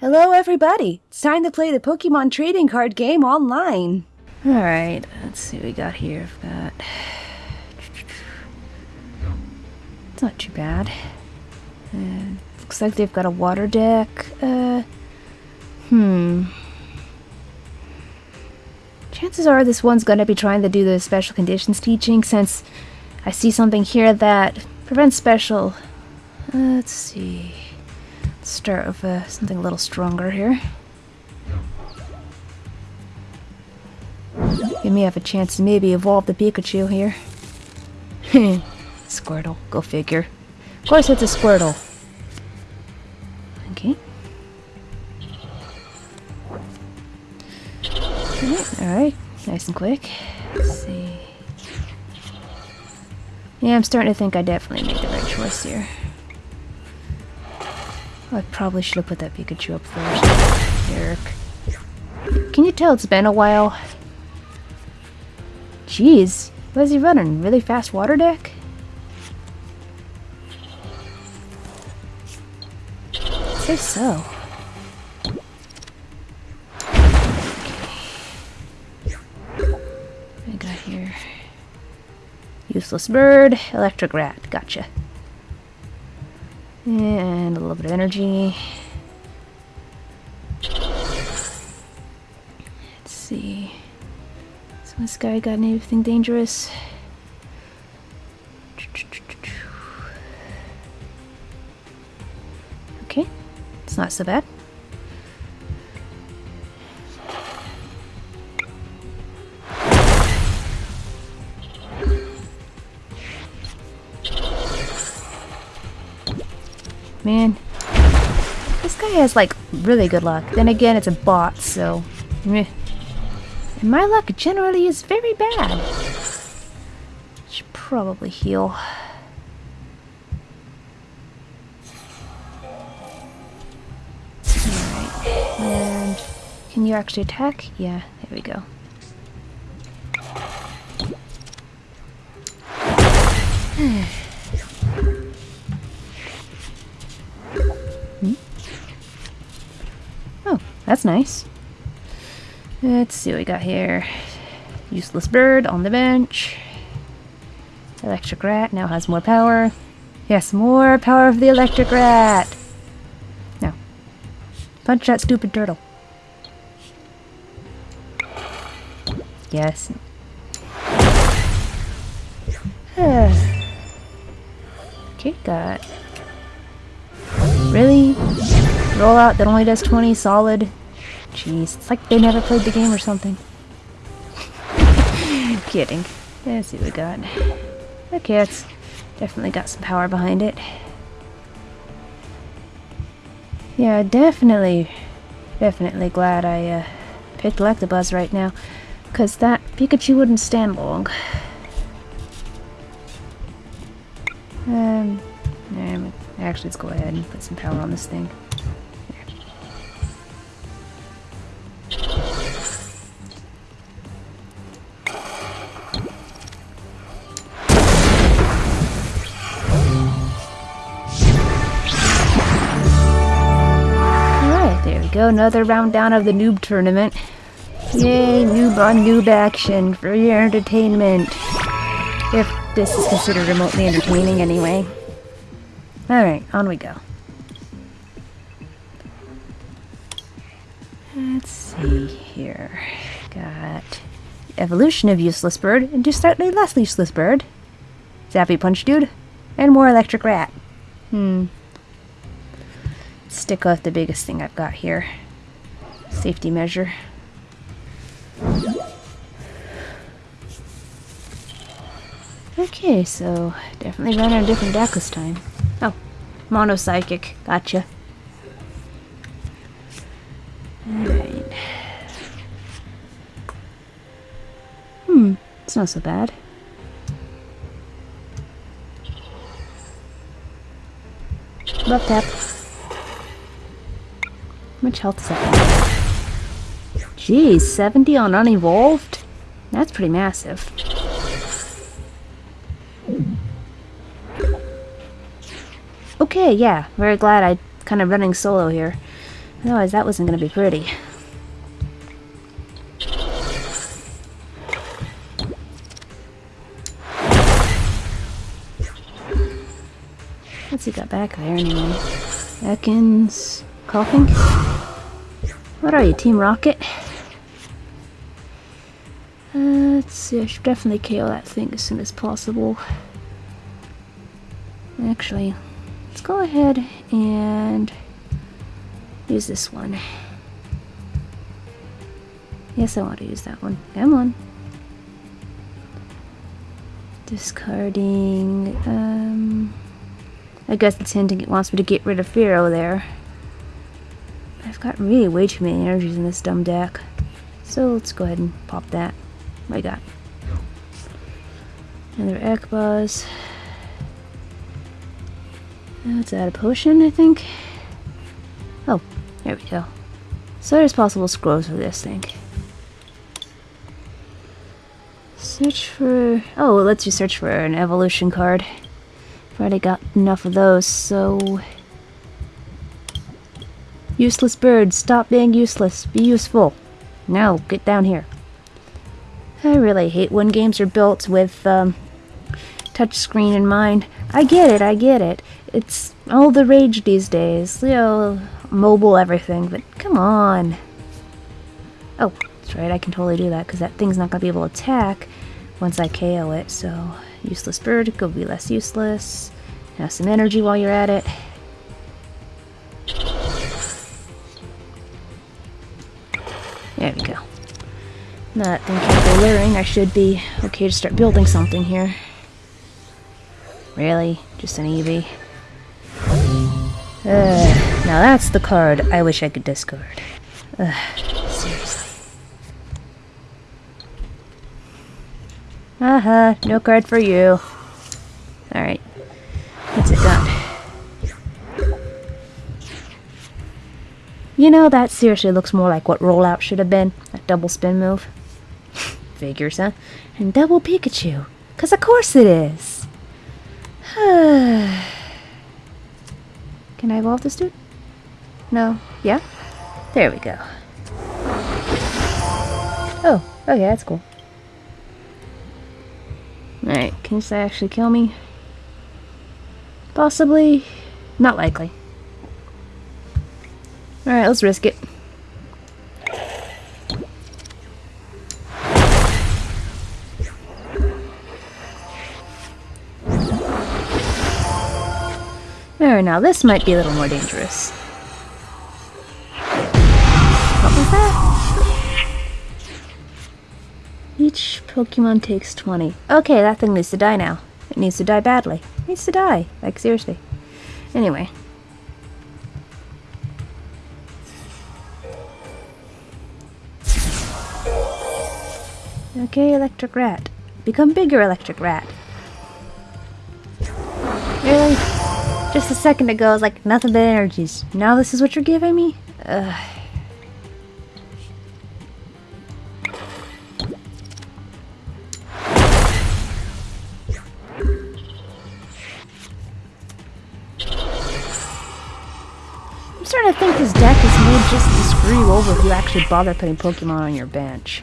Hello, everybody! It's time to play the Pokemon trading card game online. Alright, let's see what we got here. We've got. It's not too bad. Uh, looks like they've got a water deck. Uh. Hmm. Chances are this one's gonna be trying to do the special conditions teaching since I see something here that prevents special. Uh, let's see. Start with uh, something a little stronger here. Give may have a chance to maybe evolve the Pikachu here. Squirtle, go figure. Of course it's a Squirtle. Okay. Alright. Nice and quick. Let's see. Yeah, I'm starting to think I definitely made the right choice here. Oh, I probably should have put that Pikachu up first. Eric. Can you tell it's been a while? Jeez, what is he running? Really fast water deck? I Say so. I got here. Useless bird, electric rat. Gotcha. And a little bit of energy. Let's see. So this guy got anything dangerous? Okay, it's not so bad. Man, this guy has like really good luck. Then again, it's a bot, so meh. And my luck generally is very bad. Should probably heal. Alright, and can you actually attack? Yeah, there we go. Hmm? that's nice. Let's see what we got here. Useless bird on the bench. Electric rat now has more power. Yes, more power of the electric rat. Now, punch that stupid turtle. Yes. okay, got. Really? Rollout that only does 20 solid? Jeez, it's like they never played the game or something. Kidding. Let's see what we got. Okay, it's definitely got some power behind it. Yeah, definitely, definitely glad I uh, picked Electabuzz right now. Because that Pikachu wouldn't stand long. Um, actually, let's go ahead and put some power on this thing. Another round down of the noob tournament. Yay, noob on noob action for your entertainment. If this is considered remotely entertaining anyway. Alright, on we go. Let's see here. Got evolution of useless bird into slightly less useless bird. Zappy punch dude. And more electric rat. Hmm stick with the biggest thing I've got here. Safety measure. Okay, so definitely running a different deck this time. Oh, mono psychic. Gotcha. Alright. Hmm, it's not so bad. Love tap much health is that? Jeez, 70 on unevolved? That's pretty massive. Okay, yeah, very glad I kind of running solo here. Otherwise, that wasn't going to be pretty. What's he got back there anyway? Ekans. Coughing? What are you, Team Rocket? Uh, let's see, I should definitely KO that thing as soon as possible. Actually, let's go ahead and use this one. Yes, I want to use that one. Come on. Discarding, um... I guess it's hinting it wants me to get rid of Fearow there. I've got really way too many energies in this dumb deck. So let's go ahead and pop that. What I got? Another Electabuzz. Let's add a potion, I think. Oh, there we go. So there's possible scrolls for this thing. Search for... Oh, it lets you search for an evolution card. I've already got enough of those, so... Useless bird, stop being useless. Be useful. Now, get down here. I really hate when games are built with um, touchscreen in mind. I get it, I get it. It's all the rage these days. You know, mobile everything, but come on. Oh, that's right, I can totally do that, because that thing's not going to be able to attack once I KO it, so... Useless bird, go be less useless. Have some energy while you're at it. There we go. That thing go luring, I should be okay to start building something here. Really? Just an Eevee? Uh, now that's the card I wish I could discard. Uh, seriously. Uh-huh, no card for you. You know, that seriously looks more like what rollout should have been. That double spin move. Figures, huh? And double Pikachu. Cause of course it is. Can I evolve this dude? No. Yeah? There we go. Oh, okay, that's cool. Alright, can this actually kill me? Possibly. Not likely. Alright, let's risk it. There, now this might be a little more dangerous. What was that? Each Pokemon takes 20. Okay, that thing needs to die now. It needs to die badly. It needs to die. Like, seriously. Anyway. Okay, Electric Rat. Become bigger, Electric Rat. Really? Just a second ago, I was like, nothing but energies. Now this is what you're giving me? Ugh. I'm starting to think this deck is made just to screw you over if you actually bother putting Pokemon on your bench.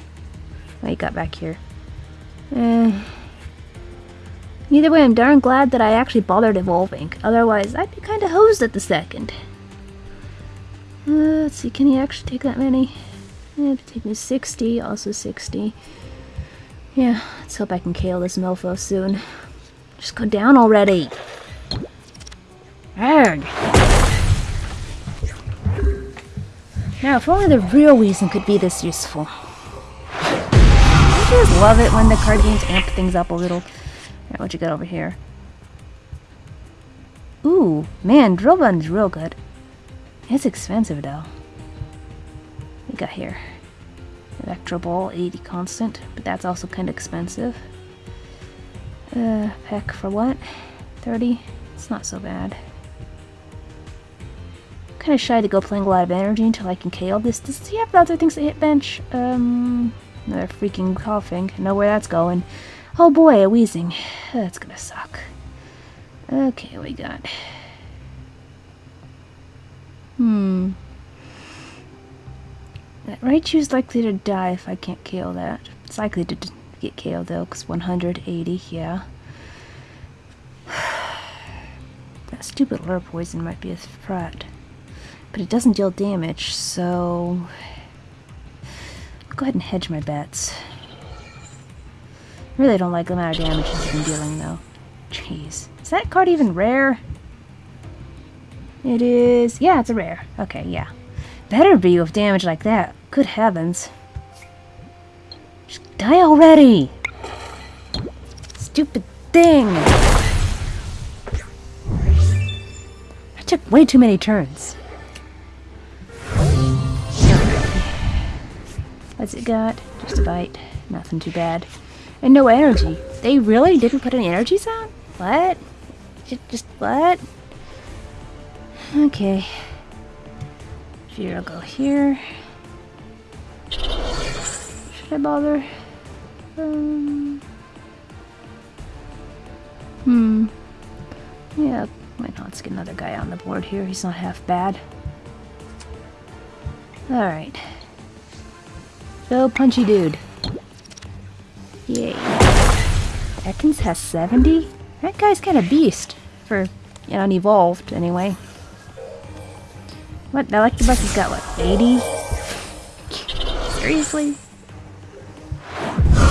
What you got back here? Eh. Either way, I'm darn glad that I actually bothered evolving. Otherwise, I'd be kind of hosed at the second. Uh, let's see, can he actually take that many? Yeah, it'd take me 60, also 60. Yeah, let's hope I can KO this mofo soon. Just go down already! Arrgh! Now, if only the real reason could be this useful. Just love it when the card games amp things up a little? Alright, what you got over here? Ooh, man, Drill Run's real good. It's expensive though. We got here? Electro Ball, 80 constant, but that's also kind of expensive. Uh, Peck for what? 30? It's not so bad. Kind of shy to go playing a lot of energy until I can KO this. Does he have other things that hit bench? Um, another freaking coughing. Know where that's going. Oh boy, a wheezing. That's gonna suck. Okay, we got. Hmm. That Raichu's likely to die if I can't KO that. It's likely to get KO'd though, because 180, yeah. that stupid lure poison might be a threat. But it doesn't deal damage, so... Go ahead and hedge my bets. Really don't like the amount of damage he's been dealing though. Jeez. Is that card even rare? It is... Yeah, it's a rare. Okay, yeah. Better be with damage like that. Good heavens. Just die already! Stupid thing! I took way too many turns. What's it got? Just a bite. Nothing too bad. And no energy. They really didn't put any energies on? What? Just, what? Okay. Here, I'll go here. Should I bother? Um, hmm. Yeah, why not? Let's get another guy on the board here. He's not half bad. Alright. Go, punchy dude. Yay. Ekans has 70? That guy's kind of beast. For you know, unevolved, anyway. What? Electabuzz has got, what, 80? Seriously?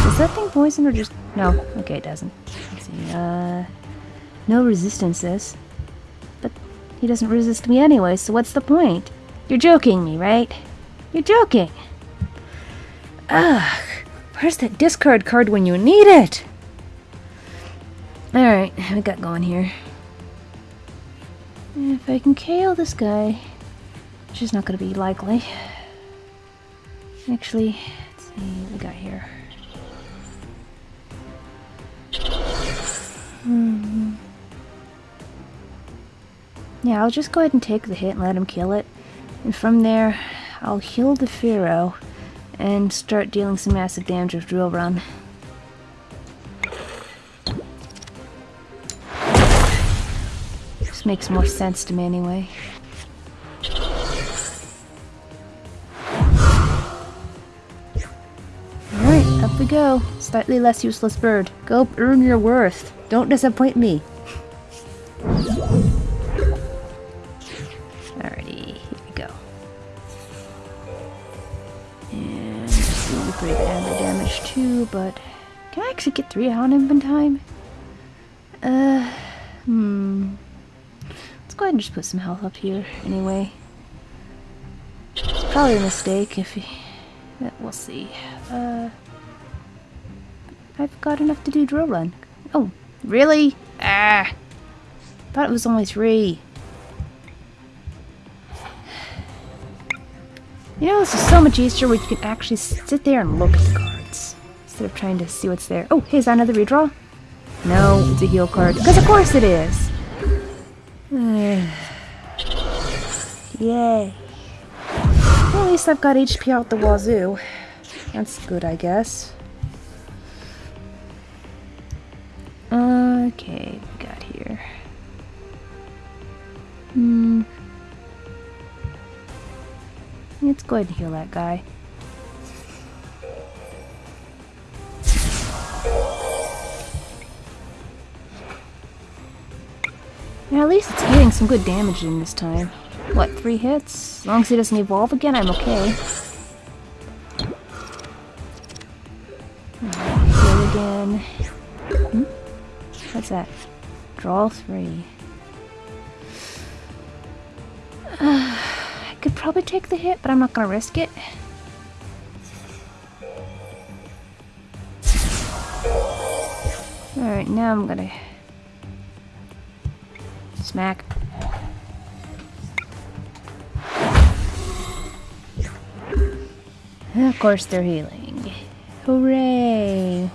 Is that thing poison or just... No. Okay, it doesn't. Let's see. Uh... No resistances. But he doesn't resist me anyway, so what's the point? You're joking me, right? You're joking! Ugh! Where's that discard card when you need it? Alright, we got going here. If I can KO this guy, which is not going to be likely. Actually, let's see what we got here. Hmm. Yeah, I'll just go ahead and take the hit and let him kill it. And from there, I'll heal the Fearow and start dealing some massive damage with Drill Run. This makes more sense to me anyway. Alright, up we go. Slightly less useless bird. Go earn your worth. Don't disappoint me. Three on him in time? Uh, hmm. Let's go ahead and just put some health up here anyway. It's probably a mistake if he... We'll see. Uh, I've got enough to do drill run. Oh, really? Ah! Thought it was only three. You know, this is so much easier where you can actually sit there and look at the cards. Instead of trying to see what's there. Oh, hey, is that another redraw? No, it's a heal card. Because of course it is! Yay. Well, at least I've got HP out the wazoo. That's good, I guess. Okay, got here. Hmm. Let's go ahead and heal that guy. At least it's getting some good damage in this time. What, three hits? As long as he doesn't evolve again, I'm okay. Heal again. Hmm? What's that? Draw three. I could probably take the hit, but I'm not gonna risk it. Alright, now I'm gonna smack. Of course they're healing. Hooray!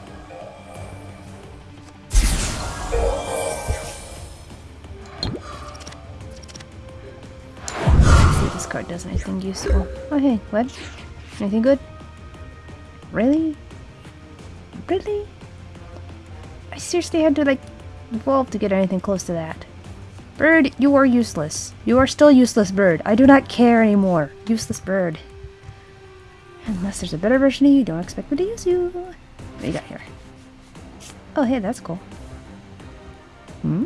this card does anything useful. Oh hey, what? Anything good? Really? Really? I seriously had to like evolve to get anything close to that. Bird, you are useless. You are still useless, bird. I do not care anymore. Useless bird. Unless there's a better version of you, don't expect me to use you. What do you got here? Oh, hey, that's cool. Hmm?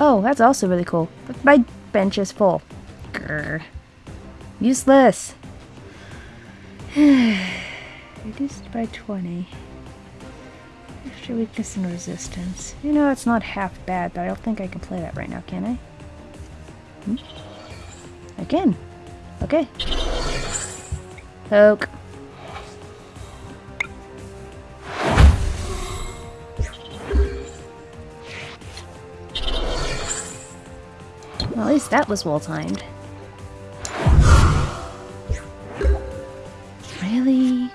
Oh, that's also really cool. But my bench is full. Grr. Useless. Reduced by 20. Extra weakness and resistance. You know, it's not half bad, but I don't think I can play that right now, can I? Hmm? I can. Okay. Poke. Well, at least that was well timed. Really?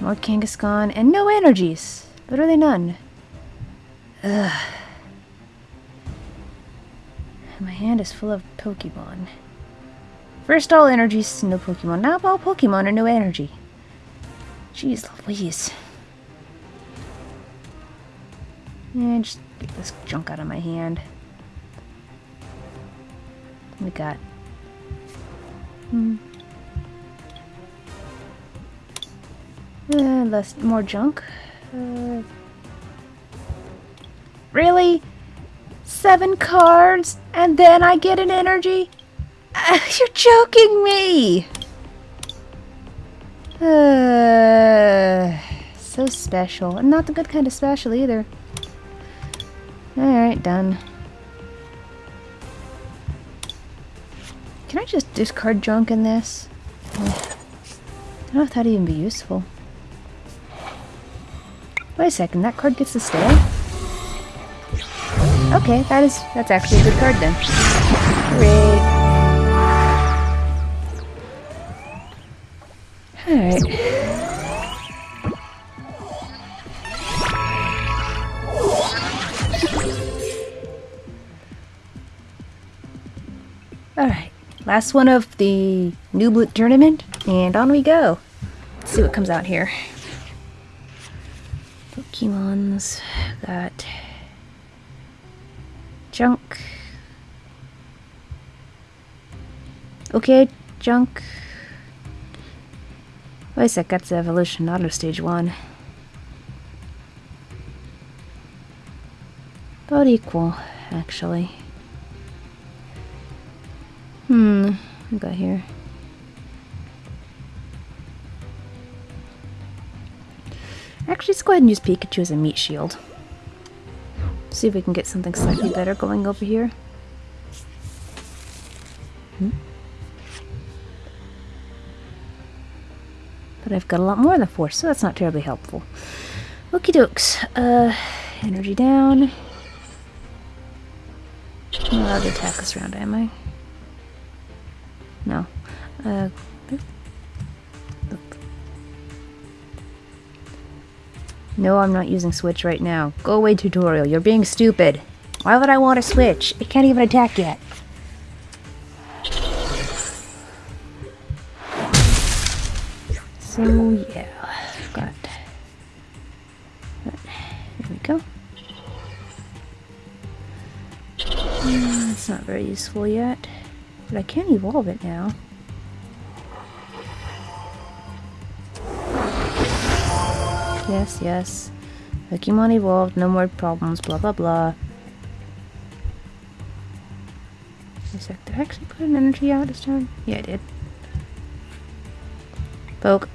More Kangaskhan and no energies. Literally none. Ugh. My hand is full of Pokemon. First all energies, no Pokemon. Now all Pokemon and no energy. Jeez Louise. Yeah, just get this junk out of my hand. We got? Hmm. Uh, less, more junk. Uh, really? Seven cards, and then I get an energy? Uh, you're joking me! Uh, so special. And not the good kind of special either. Alright, done. Can I just discard junk in this? I don't know if that'd even be useful. Wait a second, that card gets to stay? Okay, that is that's actually a good card then. Alright. Alright, last one of the New Blue Tournament, and on we go. Let's see what comes out here. Pokemons, got junk. Okay, junk. Wait a sec, that's evolution, not of stage one. About equal, actually. Hmm, we got here. Actually, let's go ahead and use Pikachu as a meat shield. See if we can get something slightly better going over here. Hmm? But I've got a lot more than four, so that's not terribly helpful. Okie dokes. Uh, energy down. I'm allowed to attack this round, am I? No. Uh, no, I'm not using Switch right now. Go away, tutorial. You're being stupid. Why would I want to switch? It can't even attack yet. So, yeah. I've got... There we go. Mm, it's not very useful yet. But I can evolve it now. Yes, yes. Pokemon evolved, no more problems, blah blah blah. Sec, did I actually put an energy out this time? Yeah, I did. Poke.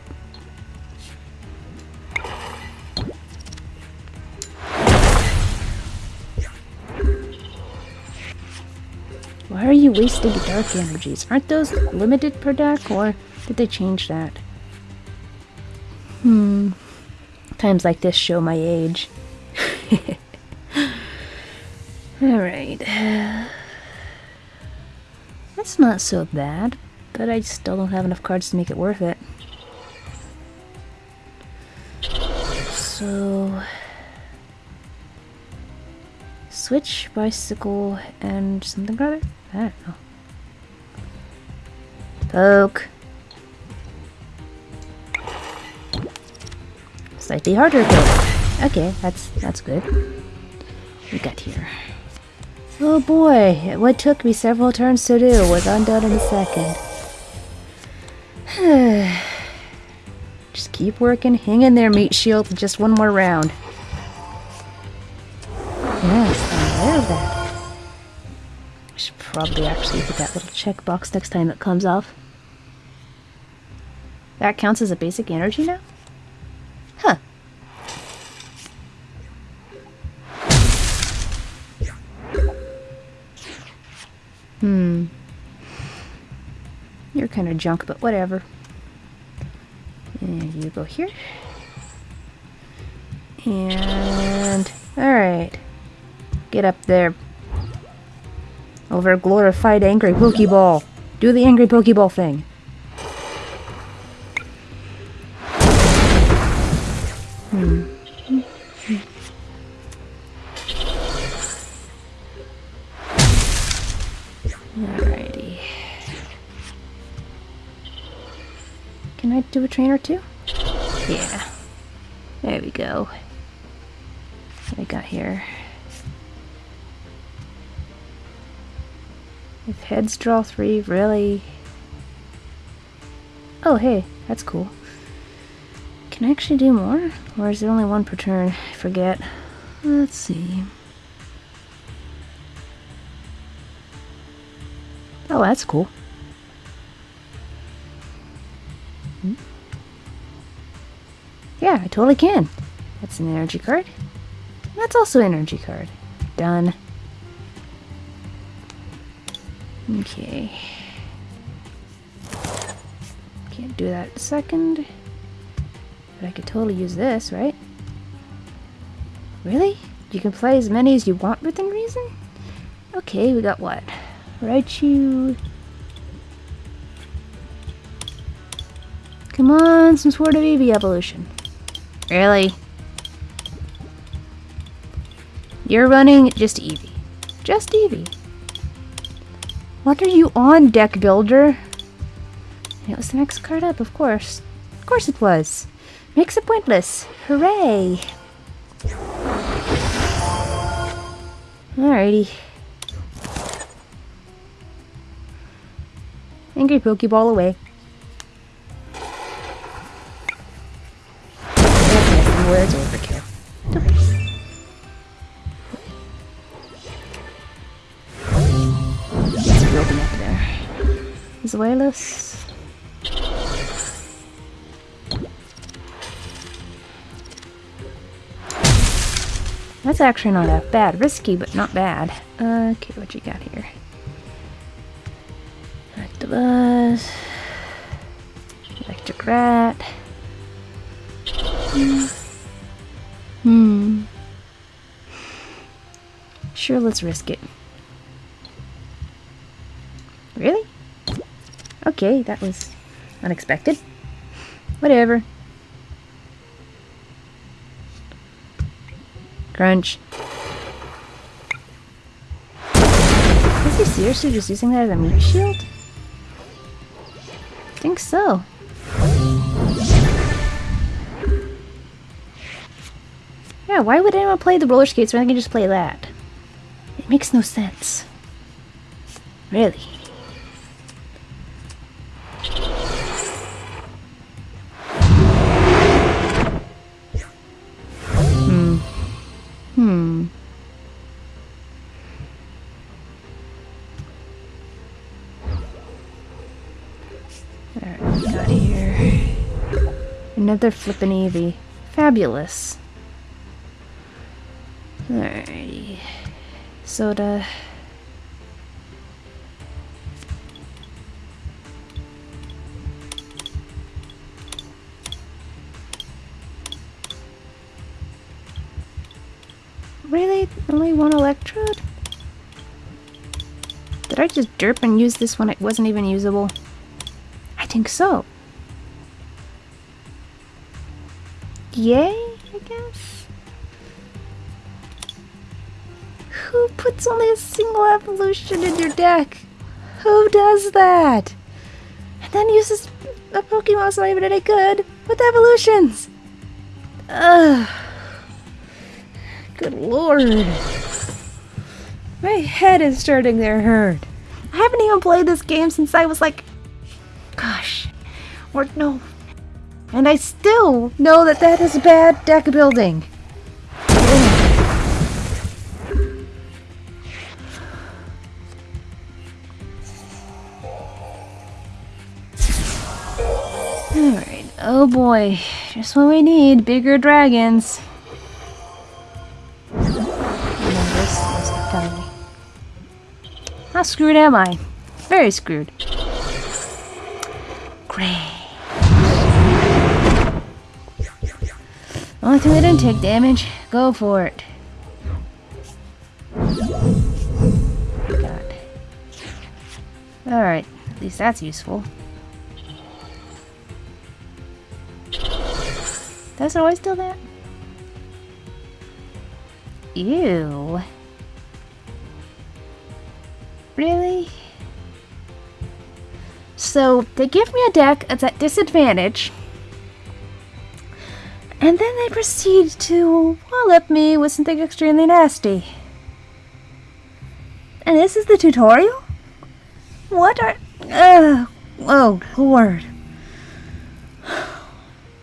Why are you wasting dark energies? Aren't those limited per deck, or did they change that? Hmm. Times like this show my age. Alright. That's not so bad, but I still don't have enough cards to make it worth it. So... Switch, bicycle, and something or other? I don't know. Poke. Slightly harder. Okay, that's that's good. We got here. Oh boy, what took me several turns to do was undone in a second. Just keep working. Hang in there, meat shield. Just one more round. Yes, I love that. I should probably actually hit that little checkbox next time it comes off. That counts as a basic energy now? Kind of junk, but whatever. And you go here. And... Alright. Get up there. Over glorified angry Pokeball. Do the angry Pokeball thing. Draw three, really? Oh, hey, that's cool. Can I actually do more? Or is it only one per turn? I forget. Let's see. Oh, that's cool. Hmm. Yeah, I totally can. That's an energy card. That's also an energy card. Done. Okay. Can't do that second. But I could totally use this, right? Really? You can play as many as you want within reason? Okay, we got what? Raichu. Come on, some Sword of Eevee evolution. Really? You're running just Eevee. Just Eevee. What are you on, deck builder? It was the next card up, of course. Of course it was. Makes it pointless. Hooray! Alrighty. Angry Pokeball away. Zweilous. That's actually not that bad. Risky, but not bad. Okay, what you got here? Octobus. Electric Rat. Hmm. Sure, let's risk it. Really? Okay, that was unexpected. Whatever. Crunch. Is he seriously just using that as a meat shield? I think so. Yeah, why would anyone play the roller skates when I can just play that? It makes no sense. Really. Another flippin' Eevee. Fabulous. Alrighty. Soda. Really? Only one electrode? Did I just derp and use this when it wasn't even usable? I think so. Yay, I guess? Who puts only a single evolution in your deck? Who does that? And then uses a Pokemon that's not even any good with evolutions? Ugh. Good lord. My head is starting to hurt. I haven't even played this game since I was like, gosh, Or no. And I still know that that is a bad deck building. Alright, oh boy. Just what we need, bigger dragons. How screwed am I? Very screwed. Great. Only thing that didn't take damage. Go for it. Alright, at least that's useful. Does it always do that? Ew. Really? So, they give me a deck that's at disadvantage, and then they proceed to wallop me with something extremely nasty. And this is the tutorial? What are... Uh, oh, Lord.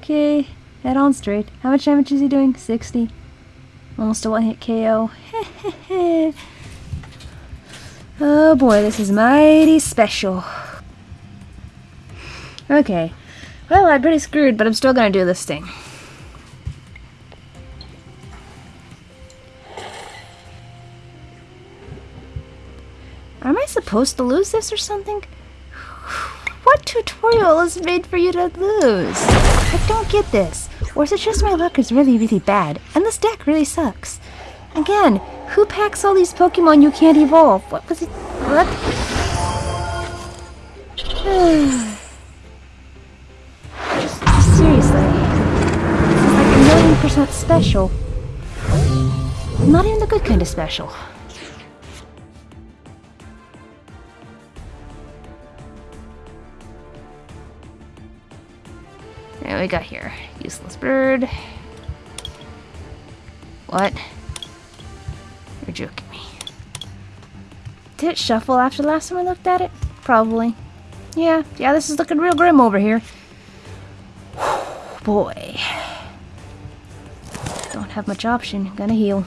Okay, head on straight. How much damage is he doing? 60. Almost a one-hit KO. oh boy, this is mighty special. Okay. Well, I'm pretty screwed, but I'm still gonna do this thing. Am I supposed to lose this or something? What tutorial is made for you to lose? I don't get this. Or is it just my luck is really, really bad, and this deck really sucks? Again, who packs all these Pokemon you can't evolve? What was it? What? seriously. This is like a million percent special. Not even the good kind of special. We got here? Useless bird. What? You're joking me. Did it shuffle after the last time I looked at it? Probably. Yeah, yeah, this is looking real grim over here. Boy. Don't have much option. Gonna heal.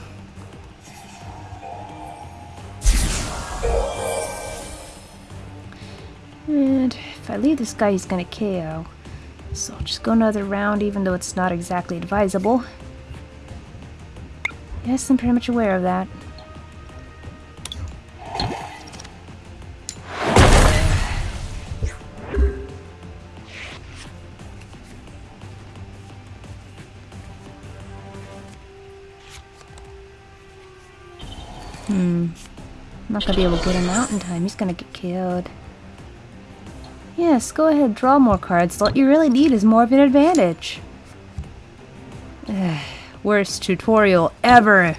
And if I leave this guy, he's gonna KO. So I'll just go another round even though it's not exactly advisable. Yes, I'm pretty much aware of that. Hmm. I'm not gonna be able to get him out in time. He's gonna get killed. Yes, go ahead, draw more cards. What you really need is more of an advantage. Worst tutorial ever.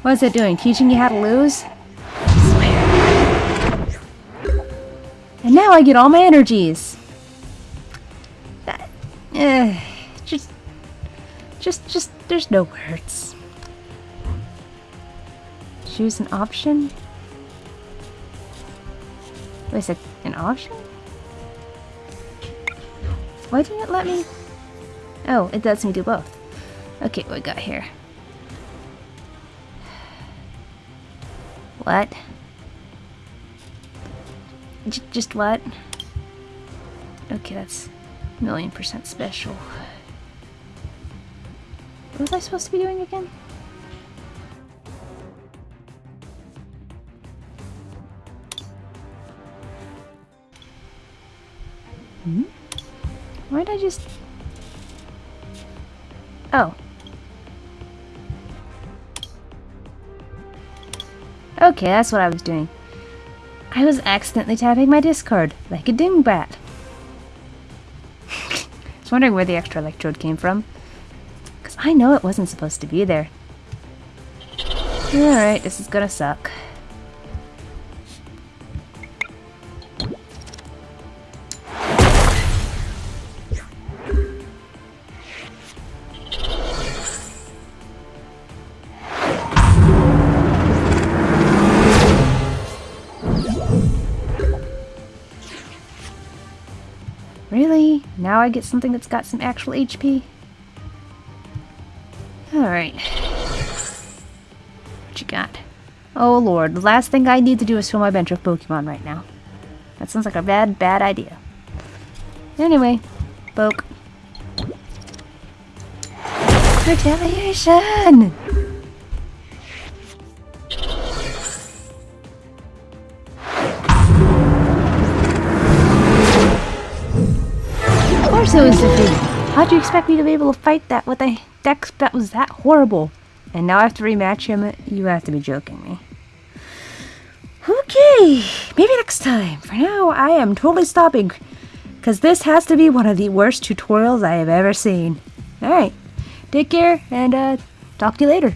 What is it doing? Teaching you how to lose? And now I get all my energies. That, uh, just, just, just, there's no words. Choose an option? Wait a sec, an option? Why didn't it let me? Oh, it lets me do both. Okay, what we got here? What? J just what? Okay, that's million percent special. What was I supposed to be doing again? Why'd I just... Oh. Okay, that's what I was doing. I was accidentally tapping my discard, like a dingbat. I was wondering where the extra electrode came from. Because I know it wasn't supposed to be there. Alright, this is gonna suck. Now I get something that's got some actual HP? Alright. What you got? Oh lord, the last thing I need to do is fill my bench with Pokemon right now. That sounds like a bad, bad idea. Anyway, poke. Retaliation! Course it was defeated. How'd you expect me to be able to fight that with a deck that was that horrible? And now I have to rematch him? You have to be joking me. Okay, maybe next time. For now, I am totally stopping. Because this has to be one of the worst tutorials I have ever seen. Alright, take care and uh, talk to you later.